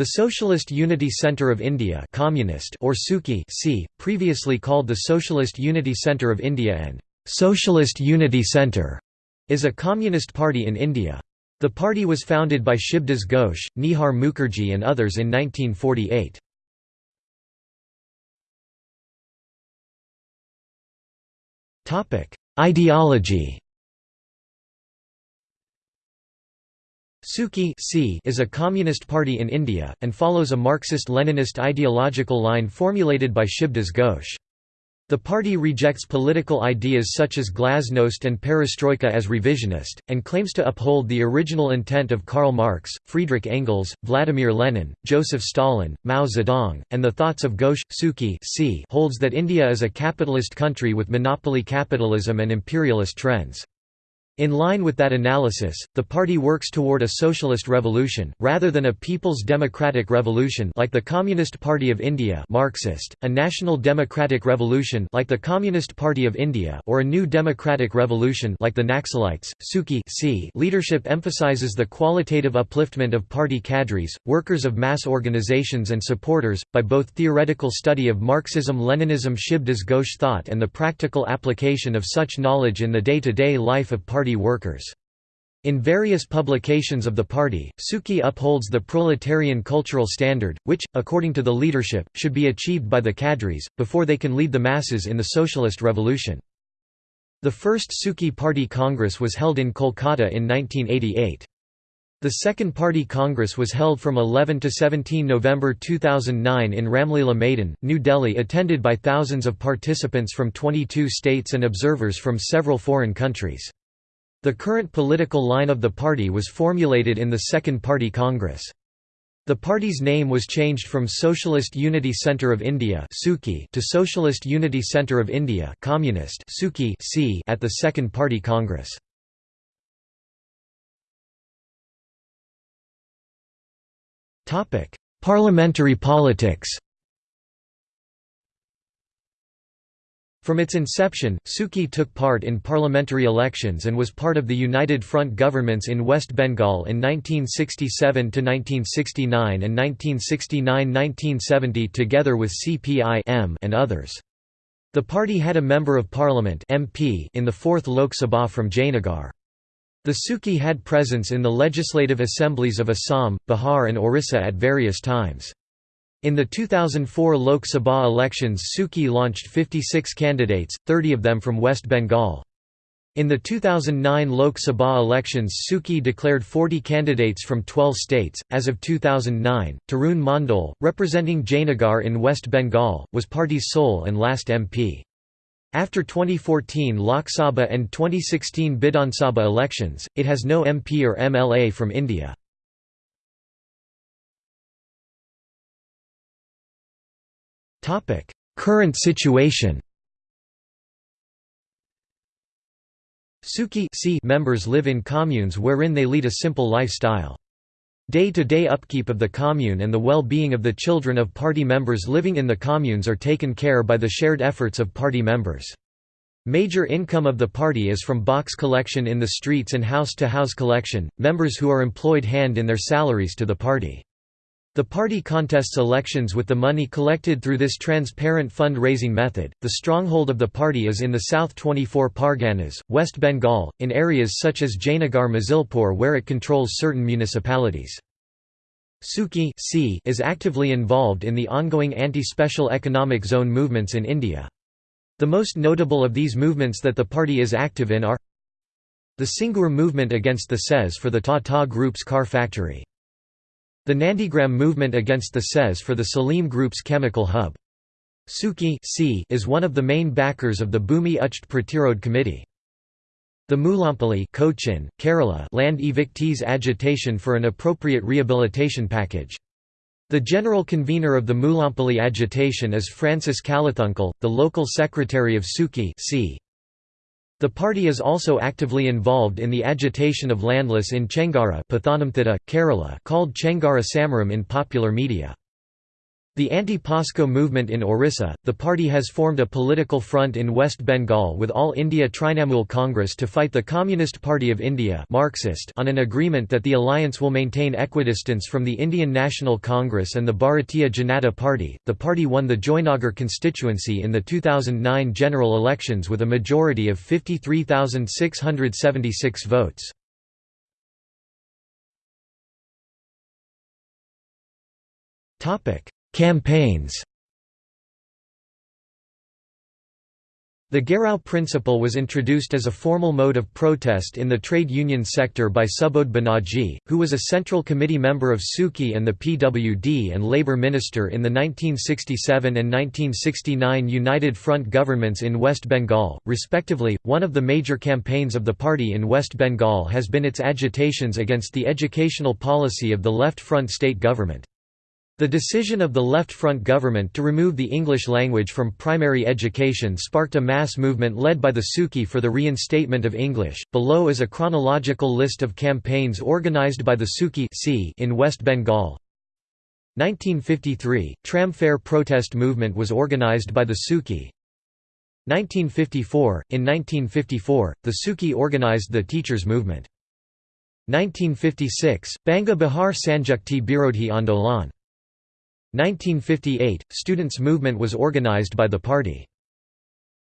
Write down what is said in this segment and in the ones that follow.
The Socialist Unity Centre of India Communist or SUCI C, previously called the Socialist Unity Centre of India and Socialist Unity Centre, is a communist party in India. The party was founded by Shibdas Ghosh, Nihar Mukherjee and others in 1948. Ideology SUCI is a communist party in India, and follows a Marxist-Leninist ideological line formulated by Shibdas Ghosh. The party rejects political ideas such as glasnost and perestroika as revisionist, and claims to uphold the original intent of Karl Marx, Friedrich Engels, Vladimir Lenin, Joseph Stalin, Mao Zedong, and the thoughts of Ghosh. SUCI holds that India is a capitalist country with monopoly capitalism and imperialist trends. In line with that analysis, the party works toward a socialist revolution, rather than a people's democratic revolution like the Communist Party of India Marxist, a national democratic revolution like the Communist Party of India or a new democratic revolution like the Naxalites. SUCI leadership emphasizes the qualitative upliftment of party cadres, workers of mass organizations and supporters, by both theoretical study of Marxism-Leninism Shibdas Ghosh thought and the practical application of such knowledge in the day-to-day -day life of party workers. In various publications of the party, SUCI upholds the proletarian cultural standard, which, according to the leadership, should be achieved by the cadres, before they can lead the masses in the socialist revolution. The first SUCI Party Congress was held in Kolkata in 1988. The Second Party Congress was held from 11 to 17 November 2009 in Ramlila Maidan, New Delhi attended by thousands of participants from 22 states and observers from several foreign countries. The current political line of the party was formulated in the Second Party Congress. The party's name was changed from Socialist Unity Centre of India to Socialist Unity Centre of India Communist at the Second Party Congress. Parliamentary politics From its inception, Suki took part in parliamentary elections and was part of the United Front governments in West Bengal in 1967–1969 and 1969–1970 together with CPI and others. The party had a Member of Parliament MP in the 4th Lok Sabha from Jayanagar. The Suki had presence in the legislative assemblies of Assam, Bihar and Orissa at various times. In the 2004 Lok Sabha elections Suki launched 56 candidates, 30 of them from West Bengal. In the 2009 Lok Sabha elections Suki declared 40 candidates from 12 states. As of 2009, Tarun Mandal, representing Jayanagar in West Bengal, was party's sole and last MP. After 2014 Lok Sabha and 2016 Bidhan Sabha elections, it has no MP or MLA from India. Current situation SUCI members live in communes wherein they lead a simple lifestyle. Day-to-day -day upkeep of the commune and the well-being of the children of party members living in the communes are taken care by the shared efforts of party members. Major income of the party is from box collection in the streets and house-to-house -house collection, members who are employed hand in their salaries to the party. The party contests elections with the money collected through this transparent fund-raising method. The stronghold of the party is in the South 24 Parganas, West Bengal, in areas such as Jayanagar Mazilpur where it controls certain municipalities. SUCI is actively involved in the ongoing anti-special economic zone movements in India. The most notable of these movements that the party is active in are the Singur movement against the CES for the Tata Group's car factory. The Nandigram movement against the CES for the Salim Group's chemical hub. SUCI is one of the main backers of the Bhumi Uchhed Pratirodh Committee. The Mulampally Cochin, Kerala land evictees agitation for an appropriate rehabilitation package. The general convener of the Mulampally agitation is Francis Kalathungal, the local secretary of SUCI the party is also actively involved in the agitation of landless in Chengara Kerala called Chengara Samaram in popular media. The anti-POSCO movement in Orissa, the party has formed a political front in West Bengal with All India Trinamool Congress to fight the Communist Party of India Marxist on an agreement that the alliance will maintain equidistance from the Indian National Congress and the Bharatiya Janata Party. The party won the Joynagar constituency in the 2009 general elections with a majority of 53,676 votes. Topic Campaigns The Gherao principle was introduced as a formal mode of protest in the trade union sector by Subodh Banerjee, who was a Central Committee member of Suki and the PWD and Labour Minister in the 1967 and 1969 United Front governments in West Bengal, respectively. One of the major campaigns of the party in West Bengal has been its agitations against the educational policy of the Left Front state government. The decision of the Left Front government to remove the English language from primary education sparked a mass movement led by the Suki for the reinstatement of English. Below is a chronological list of campaigns organized by the SUCI in West Bengal. 1953 Tramfare protest movement was organized by the Suki. 1954 In 1954, the Suki organized the teachers movement. 1956 Banga Bihar Sanjukti Birodhi Andolan 1958 – Students' movement was organized by the party.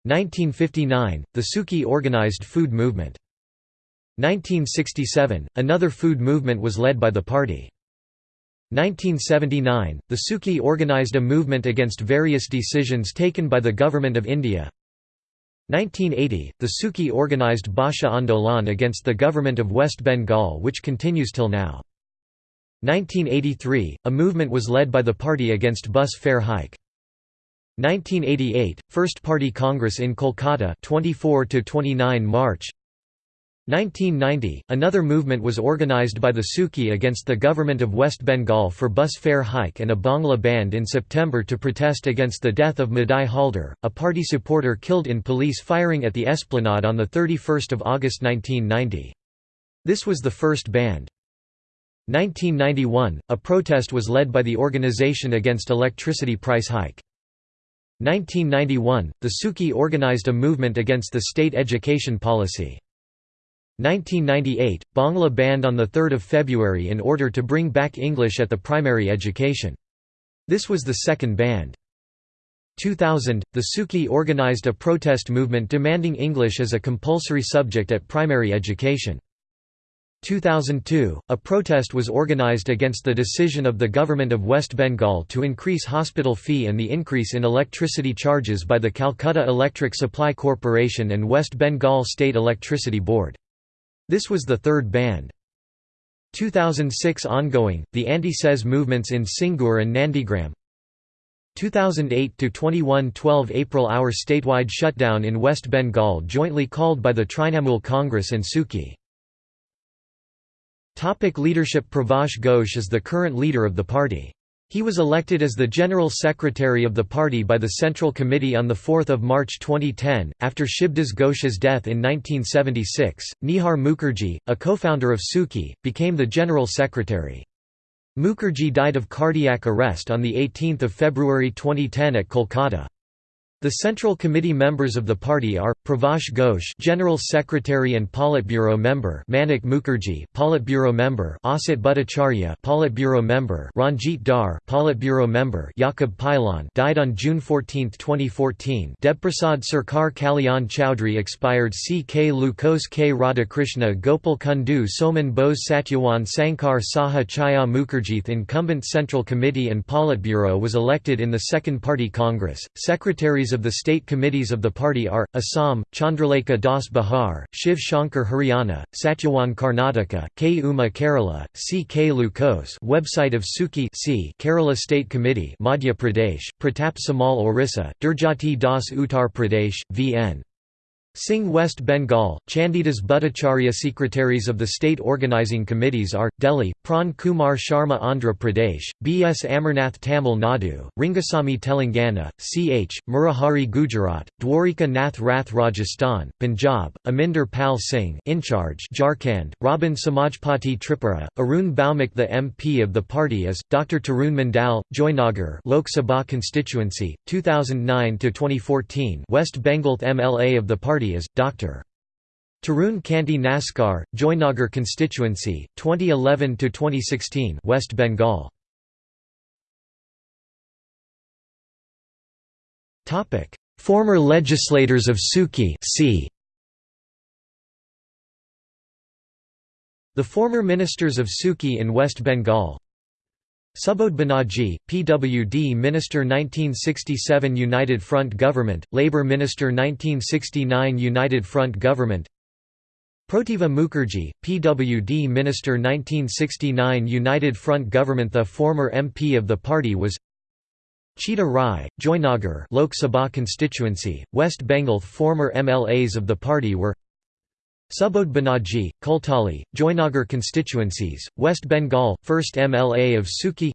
1959 – The Suki organized food movement. 1967 – Another food movement was led by the party. 1979 – The Suki organized a movement against various decisions taken by the Government of India. 1980 – The Suki organized Bhasha Andolan against the Government of West Bengal which continues till now. 1983 – A movement was led by the party against bus fare hike. 1988 – First Party Congress in Kolkata 24 to 29 March 1990 – Another movement was organised by the Suki against the government of West Bengal for bus fare hike and a Bangla bandh in September to protest against the death of Madhai Halder, a party supporter killed in police firing at the Esplanade on 31 August 1990. This was the first bandh. 1991, a protest was led by the Organization Against Electricity Price Hike. 1991, the Suki organized a movement against the state education policy. 1998, Bangla bandh on 3 February in order to bring back English at the primary education. This was the second bandh. 2000, the Suki organized a protest movement demanding English as a compulsory subject at primary education. 2002, a protest was organized against the decision of the government of West Bengal to increase hospital fee and the increase in electricity charges by the Calcutta Electric Supply Corporation and West Bengal State Electricity Board. This was the third bandh. 2006 ongoing, the anti-SEZ movements in Singur and Nandigram 2008–2112 April Hour statewide shutdown in West Bengal jointly called by the Trinamool Congress and SUCI Topic leadership Pravash Ghosh is the current leader of the party. He was elected as the General Secretary of the party by the Central Committee on 4 March 2010, after Shibdas Ghosh's death in 1976. Nihar Mukherjee, a co-founder of Suki, became the General Secretary. Mukherjee died of cardiac arrest on 18 February 2010 at Kolkata. The Central Committee members of the party are Pravash Ghosh, General Secretary and Politburo member; Manik Mukherjee, Politburo member; Asit Bhattacharya, Politburo member; Ranjit Dhar, Politburo member; Yakub Pailan, died on June 14, 2014. Debprasad Sarkar Kalyan Chowdhury expired. C. K. Lukos K. Radhakrishna Gopal Kundu Soman Bose Satyawan Sankar Saha Chaya Mukherjee incumbent Central Committee and Politburo was elected in the Second Party Congress. Secretaries of the state committees of the party are, Assam, Chandralekha Das Bihar, Shiv Shankar Haryana, Satyawan Karnataka, K. Uma Kerala, C. K. Lukos website of Suki C. Kerala State Committee Madhya Pradesh, Pratap Samal Orissa, Dhurjati Das Uttar Pradesh, V.N. Singh West Bengal, Chandidas Bhattacharya Secretaries of the state organizing committees are, Delhi, Pran Kumar Sharma Andhra Pradesh, B. S. Amarnath Tamil Nadu, Rangasamy Telangana, C. H. Murahari Gujarat, Dwarika Nath Rath Rajasthan, Punjab, Aminder Pal Singh in charge Jharkhand, Robin Samajpati Tripura, Arun Bhaumik The MP of the party is, Dr. Tarun Mandal, Joynagar Lok Sabha constituency, 2009–2014 West Bengal MLA of the party is, Dr. Tarun Kanti Naskar, Joynagar constituency, 2011–2016 West Bengal Former legislators of Suki c. The former ministers of Suki in West Bengal Subodh Banerjee, PWD Minister 1967 United Front Government, Labour Minister 1969 United Front Government. Protiva Mukherjee, PWD Minister 1969 United Front Government. The former MP of the party was Chita Rai, Joynagar Lok Sabha constituency, West Bengal. Former MLAs of the party were Subodh Banerjee, Kultali, Joynagar constituencies, West Bengal, 1st MLA of Suki.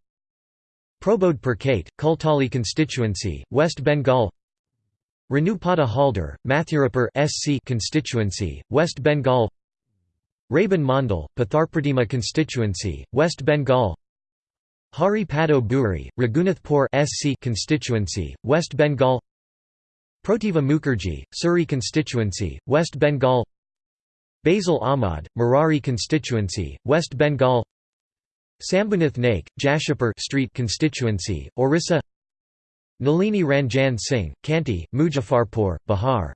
Prabodh Purkait, Kultali constituency, West Bengal. Ranupada Haldar, Mathurapur SC constituency, West Bengal. Rabin Mandal, Patharpratima constituency, West Bengal. Hari Pado Buri, Raghunathpur SC constituency, West Bengal. Protiva Mukherjee, Suri constituency, West Bengal Basil Ahmad, Marari constituency, West Bengal Sambhunath Naik, Jashapur Street constituency, Orissa Nalini Ranjan Singh, Kanti, Muzaffarpur, Bihar.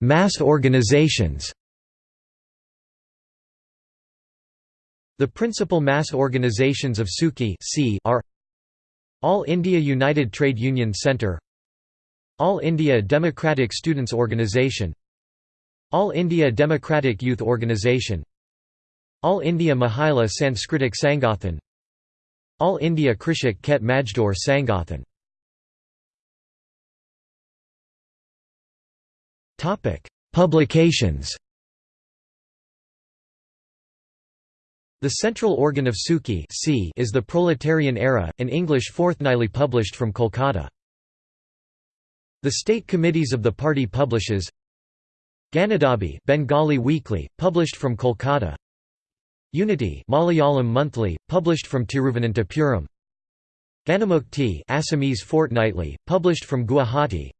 Mass organizations. The principal mass organizations of Suki are All India United Trade Union Centre all India Democratic Students Organisation All India Democratic Youth Organisation All India Mahila Sanskritik Sangathan All India Krishak Khet Majdoor Sangathan Publications The central organ of Suki is The Proletarian Era, an English fortnightly published from Kolkata. The state committees of the party publishes Ganadabi Bengali Weekly, published from Kolkata. Unity Malayalam Monthly, published from Tiruvananthapuram. Ganamukti Assamese Fortnightly, published from Guwahati.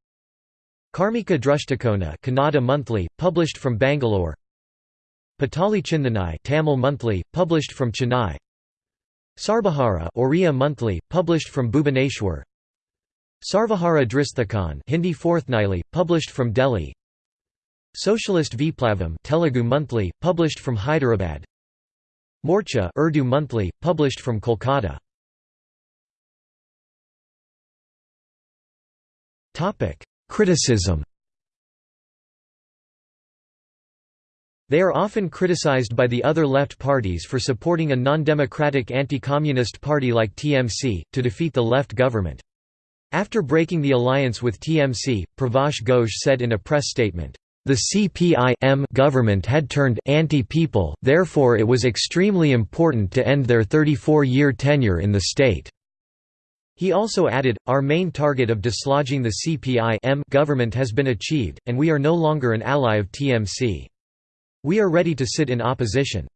Karmika Drustikona Kannada Monthly, published from Bangalore. Patali Chindanai Tamil Monthly, published from Chennai. Sarbahara Oriya Monthly, published from Bhubaneswar Sarvahara Dristhakon Hindi fortnightly, published from Delhi. Socialist Viplavam Telugu monthly, published from Hyderabad. Morcha Urdu monthly, published from Kolkata. Criticism. They are often criticized by the other left parties for supporting a non-democratic anti-communist party like TMC, to defeat the left government. After breaking the alliance with TMC, Pravash Ghosh said in a press statement, "...the CPI government had turned anti-people therefore it was extremely important to end their 34-year tenure in the state." He also added, Our main target of dislodging the CPI government has been achieved, and we are no longer an ally of TMC. We are ready to sit in opposition.